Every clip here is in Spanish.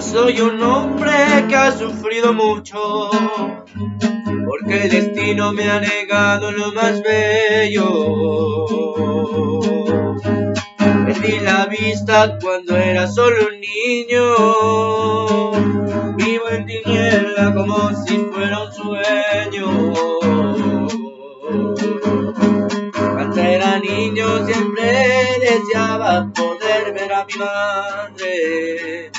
soy un hombre que ha sufrido mucho, porque el destino me ha negado lo más bello. Perdí la vista cuando era solo un niño, vivo en tiniebla como si fuera un sueño. Cuando era niño siempre deseaba poder ver a mi madre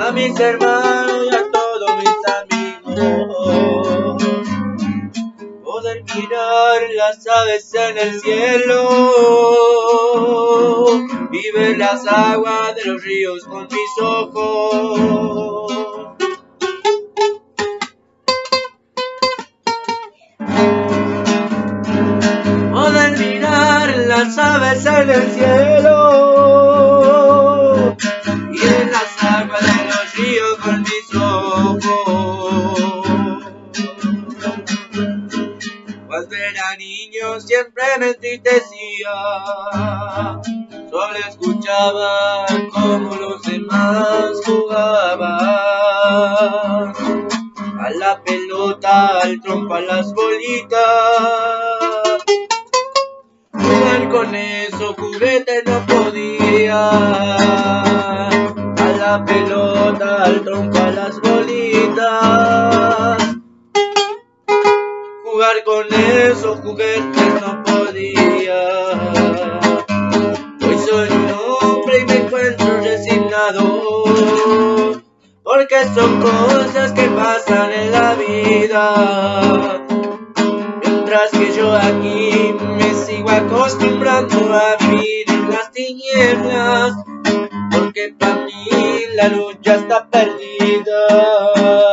a mis hermanos y a todos mis amigos. Poder mirar las aves en el cielo y ver las aguas de los ríos con mis ojos. Poder mirar las aves en el cielo Cuando era niño siempre me entristecía, solo escuchaba como los demás jugaban. A la pelota, al trompo, a las bolitas. Jugar con esos juguetes no podía. Pelota, al trompo, a las bolitas jugar con esos juguetes no podía. Hoy soy un hombre y me encuentro resignado, porque son cosas que pasan en la vida. Mientras que yo aquí me sigo acostumbrando a vivir en las tinieblas, porque para mí la lucha está perdida.